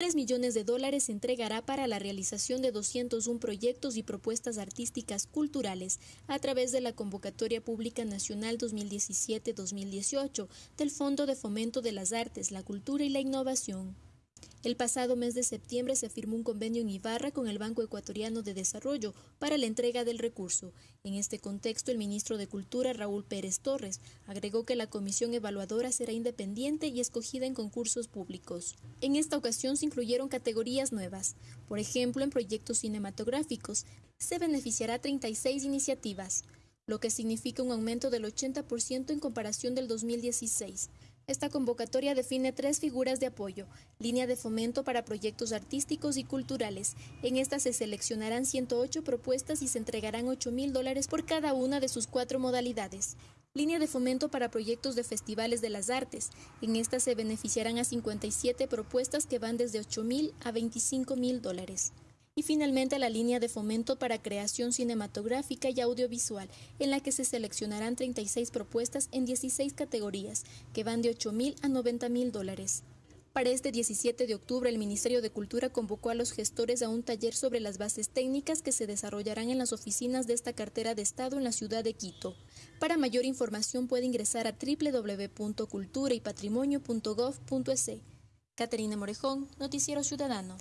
3 millones de dólares se entregará para la realización de 201 proyectos y propuestas artísticas culturales a través de la Convocatoria Pública Nacional 2017-2018 del Fondo de Fomento de las Artes, la Cultura y la Innovación. El pasado mes de septiembre se firmó un convenio en Ibarra con el Banco Ecuatoriano de Desarrollo para la entrega del recurso. En este contexto, el ministro de Cultura, Raúl Pérez Torres, agregó que la comisión evaluadora será independiente y escogida en concursos públicos. En esta ocasión se incluyeron categorías nuevas. Por ejemplo, en proyectos cinematográficos se beneficiará 36 iniciativas, lo que significa un aumento del 80% en comparación del 2016. Esta convocatoria define tres figuras de apoyo, línea de fomento para proyectos artísticos y culturales. En esta se seleccionarán 108 propuestas y se entregarán 8 mil dólares por cada una de sus cuatro modalidades. Línea de fomento para proyectos de festivales de las artes. En esta se beneficiarán a 57 propuestas que van desde 8 mil a 25 mil dólares y finalmente la línea de fomento para creación cinematográfica y audiovisual, en la que se seleccionarán 36 propuestas en 16 categorías, que van de 8 mil a 90 mil dólares. Para este 17 de octubre, el Ministerio de Cultura convocó a los gestores a un taller sobre las bases técnicas que se desarrollarán en las oficinas de esta cartera de Estado en la ciudad de Quito. Para mayor información puede ingresar a www.culturaypatrimonio.gov.es. Caterina Morejón, Noticiero Ciudadano.